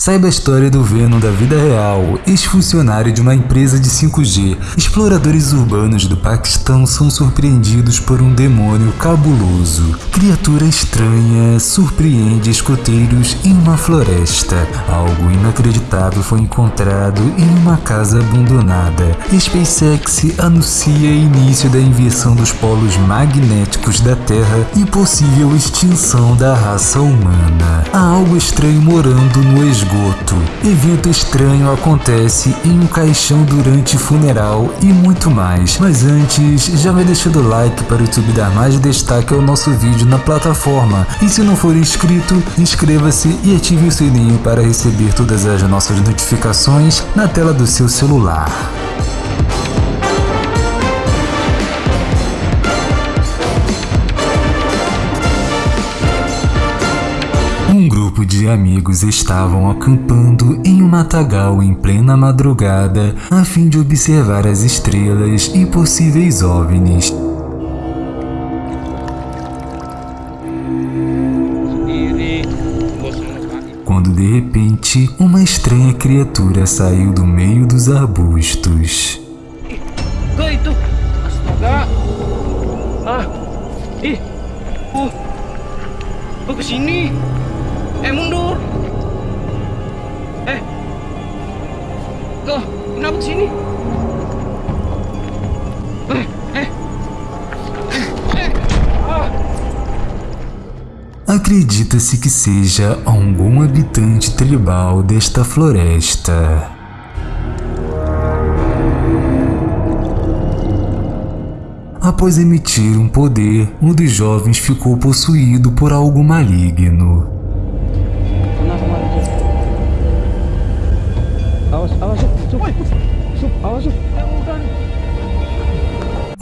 Saiba a história do Venom da vida real, ex-funcionário de uma empresa de 5G. Exploradores urbanos do Paquistão são surpreendidos por um demônio cabuloso. Criatura estranha surpreende escoteiros em uma floresta. Algo inacreditável foi encontrado em uma casa abandonada. SpaceX anuncia início da inversão dos polos magnéticos da Terra e possível extinção da raça humana. Há algo estranho morando no esgoto esgoto. Evento estranho acontece em um caixão durante funeral e muito mais. Mas antes, já vai deixando o like para o YouTube dar mais destaque ao nosso vídeo na plataforma. E se não for inscrito, inscreva-se e ative o sininho para receber todas as nossas notificações na tela do seu celular. Grupo de amigos estavam acampando em um matagal em plena madrugada a fim de observar as estrelas e possíveis OVNIs. Quando de repente, uma estranha criatura saiu do meio dos arbustos. Ah. Ih. Oh, sini. Eh, mundur. Eh. Kok, kenapa ke sini? Eh, eh. Ah. Acredita-se que seja algum habitante tribal desta floresta. Após emitir um poder, um dos jovens ficou possuído por algo maligno.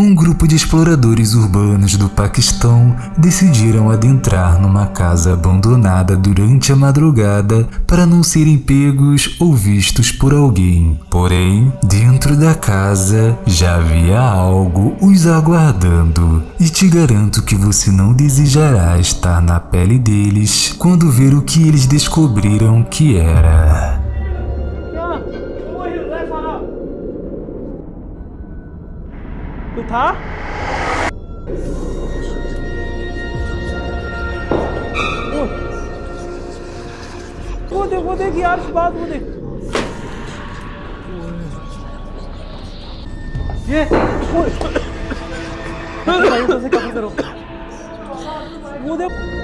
Um grupo de exploradores urbanos do Paquistão decidiram adentrar numa casa abandonada durante a madrugada para não serem pegos ou vistos por alguém. Porém, dentro da casa já havia algo os aguardando. E te garanto que você não desejará estar na pele deles quando ver o que eles descobriram que era. कोई था? वो। देख वो देख यार बात वो देख। ये वो करो। वो देख।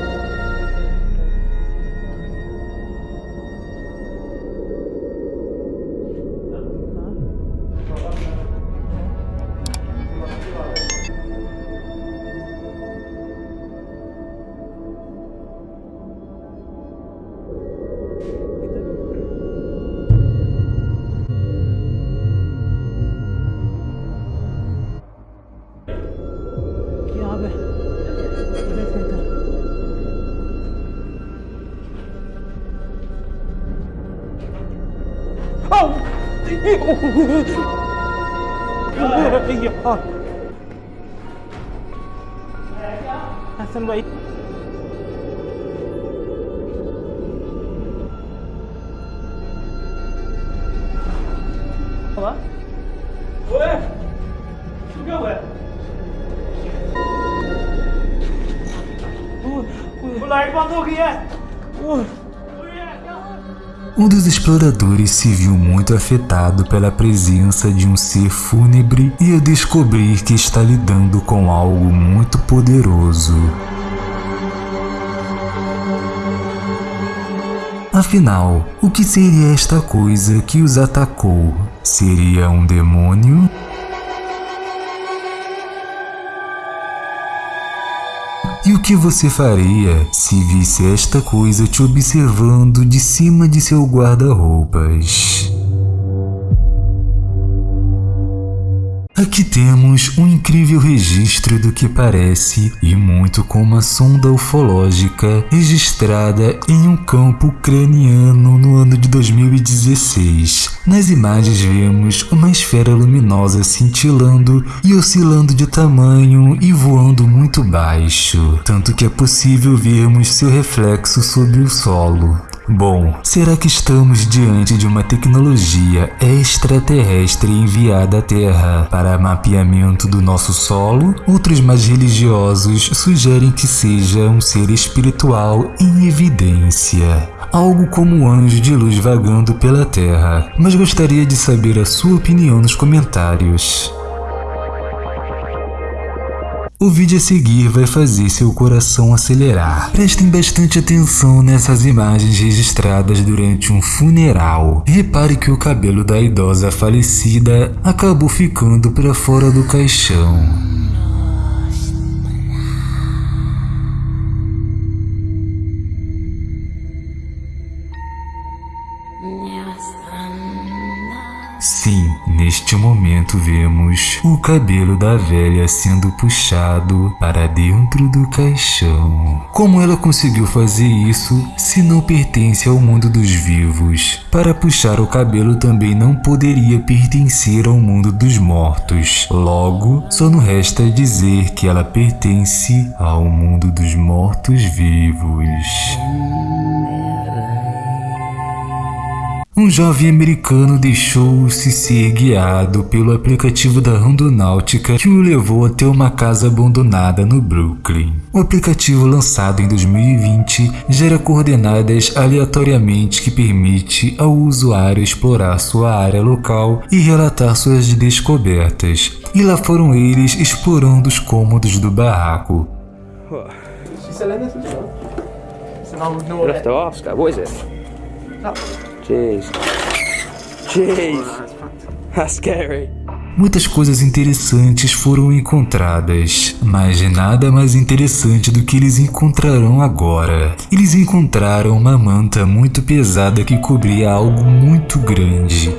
हसन भाई। लाइट बंद हो गई है। Um dos exploradores se viu muito afetado pela presença de um ser fúnebre e a descobrir que está lidando com algo muito poderoso. Afinal, o que seria esta coisa que os atacou? Seria um demônio? E o que você faria se visse esta coisa te observando de cima de seu guarda-roupas? Aqui temos um incrível registro do que parece e muito com uma sonda ufológica registrada em um campo ucraniano no ano de 2016. Nas imagens vemos uma esfera luminosa cintilando e oscilando de tamanho e voando muito baixo, tanto que é possível vermos seu reflexo sobre o solo. Bom, será que estamos diante de uma tecnologia extraterrestre enviada à Terra para mapeamento do nosso solo? Outros mais religiosos sugerem que seja um ser espiritual em evidência algo como um anjo de luz vagando pela Terra, mas gostaria de saber a sua opinião nos comentários. O vídeo a seguir vai fazer seu coração acelerar. Prestem bastante atenção nessas imagens registradas durante um funeral. Repare que o cabelo da idosa falecida acabou ficando para fora do caixão. Sim, neste momento vemos o cabelo da velha sendo puxado para dentro do caixão. Como ela conseguiu fazer isso se não pertence ao mundo dos vivos? Para puxar o cabelo também não poderia pertencer ao mundo dos mortos. Logo, só nos resta dizer que ela pertence ao mundo dos mortos-vivos. Um jovem americano deixou-se ser guiado pelo aplicativo da Rondonáutica que o levou até uma casa abandonada no Brooklyn. O aplicativo lançado em 2020 gera coordenadas aleatoriamente que permite ao usuário explorar sua área local e relatar suas descobertas. E lá foram eles explorando os cômodos do barraco. You'll Jeez. Jeez. That's scary. Muitas coisas interessantes foram encontradas, mas nada mais interessante do que eles encontrarão agora. Eles encontraram uma manta muito pesada que cobria algo muito grande.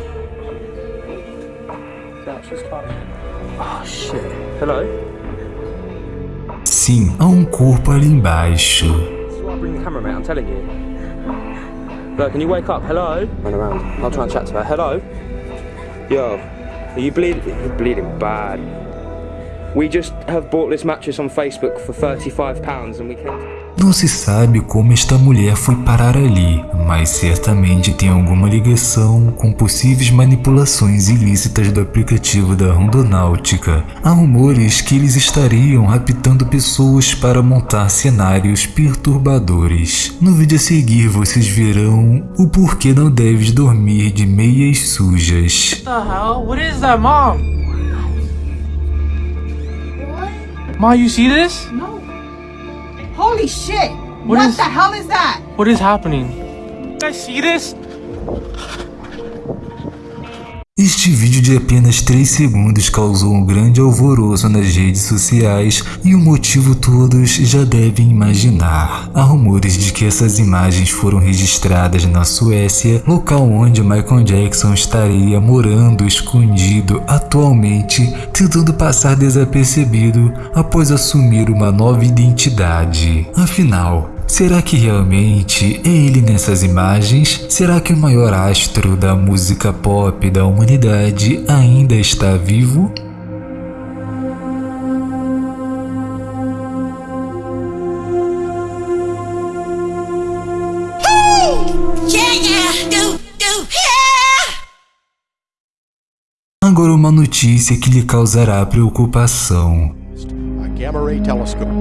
Oh shit. Hello? Sim, há um corpo ali embaixo. Look, can you wake up? Hello? Run around. I'll try and chat to her. Hello? Yo, are you bleeding? You're bleeding bad. We just have bought this mattress on Facebook for £35 and we came... Não se sabe como esta mulher foi parar ali, mas certamente tem alguma ligação com possíveis manipulações ilícitas do aplicativo da Rondonáutica. Há rumores que eles estariam raptando pessoas para montar cenários perturbadores. No vídeo a seguir vocês verão o porquê não deves dormir de meias sujas. What the hell? What is that, mom? Ma, you see this? No. Holy shit! What What, is- the hell is that? What is happening? You guys see this? Este vídeo de apenas 3 segundos causou um grande alvoroço nas redes sociais e o motivo todos já devem imaginar. Há rumores de que essas imagens foram registradas na Suécia, local onde Michael Jackson estaria morando escondido atualmente, tentando passar desapercebido após assumir uma nova identidade. Afinal, Será que realmente é ele nessas imagens? Será que o maior astro da música pop da humanidade ainda está vivo? Agora uma notícia que lhe causará preocupação. a gamma ray telescope.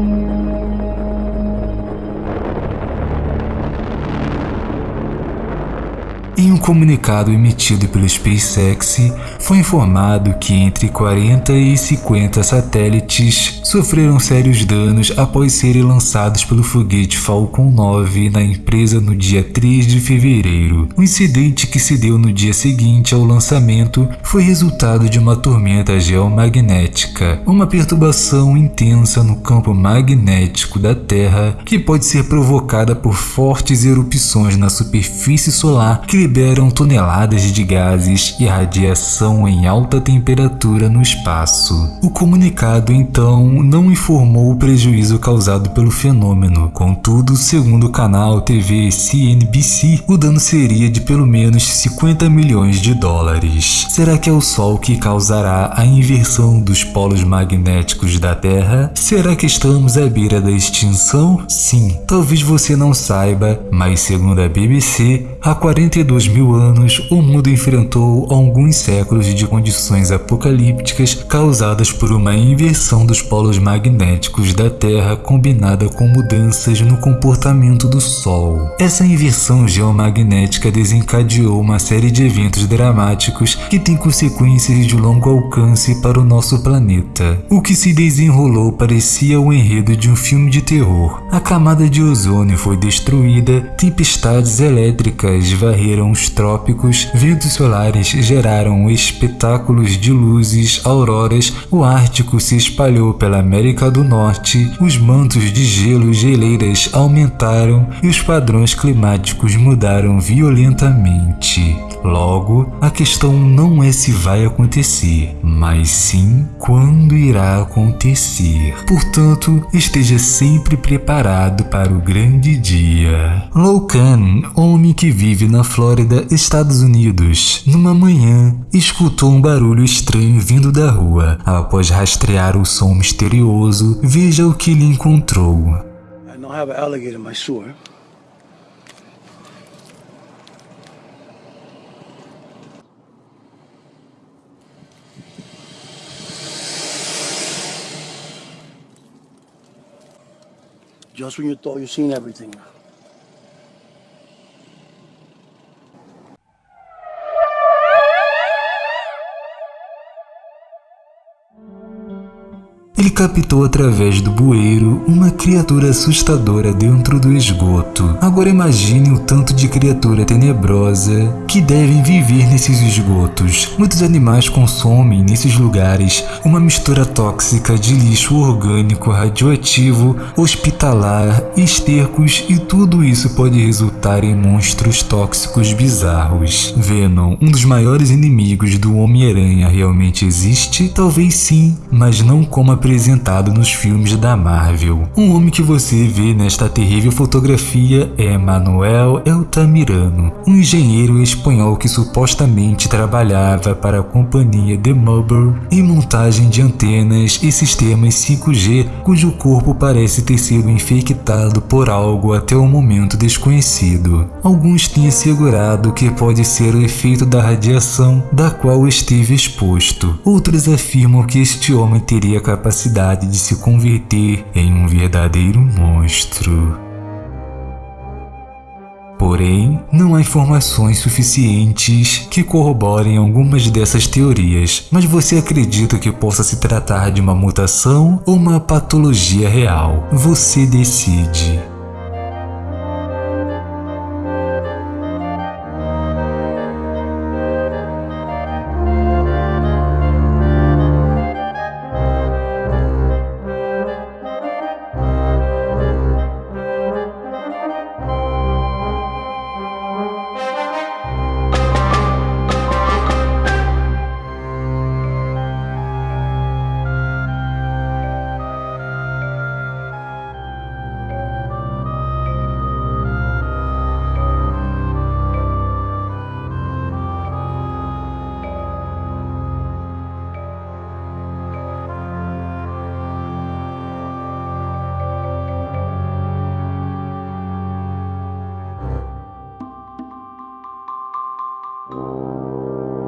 Em um comunicado emitido pelo SpaceX, foi informado que entre 40 e 50 satélites sofreram sérios danos após serem lançados pelo foguete Falcon 9 na empresa no dia 3 de fevereiro. O incidente que se deu no dia seguinte ao lançamento foi resultado de uma tormenta geomagnética, uma perturbação intensa no campo magnético da Terra que pode ser provocada por fortes erupções na superfície solar, criando liberam toneladas de gases e radiação em alta temperatura no espaço. O comunicado então não informou o prejuízo causado pelo fenômeno. Contudo, segundo o canal TV CNBC, o dano seria de pelo menos 50 milhões de dólares. Será que é o Sol que causará a inversão dos polos magnéticos da Terra? Será que estamos à beira da extinção? Sim, talvez você não saiba, mas segundo a BBC, há 42 mil anos o mundo enfrentou alguns séculos de condições apocalípticas causadas por uma inversão dos polos magnéticos da Terra combinada com mudanças no comportamento do Sol. Essa inversão geomagnética desencadeou uma série de eventos dramáticos que têm consequências de longo alcance para o nosso planeta. O que se desenrolou parecia o enredo de um filme de terror. A camada de ozônio foi destruída, tempestades elétricas varreram os trópicos, ventos solares geraram espetáculos de luzes, auroras, o Ártico se espalhou pela América do Norte, os mantos de gelo e geleiras aumentaram e os padrões climáticos mudaram violentamente. Logo, a questão não é se vai acontecer, mas sim quando irá acontecer. Portanto, esteja sempre preparado para o grande dia. Loucan, homem que vive na Flórida, Estados Unidos, numa manhã, escutou um barulho estranho vindo da rua. Após rastrear o som misterioso, veja o que lhe encontrou. I don't have an alligator in my sewer. Just when you thought you've seen everything. Captou através do bueiro uma criatura assustadora dentro do esgoto. Agora imagine o tanto de criatura tenebrosa que devem viver nesses esgotos. Muitos animais consomem nesses lugares uma mistura tóxica de lixo orgânico, radioativo, hospitalar, estercos e tudo isso pode resultar em monstros tóxicos bizarros. Venom, um dos maiores inimigos do Homem-Aranha, realmente existe? Talvez sim, mas não como apresentado nos filmes da Marvel. Um homem que você vê nesta terrível fotografia é Manuel Eltamirano, um engenheiro espanhol que supostamente trabalhava para a companhia The Mobile em montagem de antenas e sistemas 5G, cujo corpo parece ter sido infectado por algo até o momento desconhecido. Alguns têm assegurado que pode ser o efeito da radiação da qual esteve exposto. Outros afirmam que este homem teria capacidade de se converter em um verdadeiro monstro. Porém, não há informações suficientes que corroborem algumas dessas teorias, mas você acredita que possa se tratar de uma mutação ou uma patologia real? Você decide.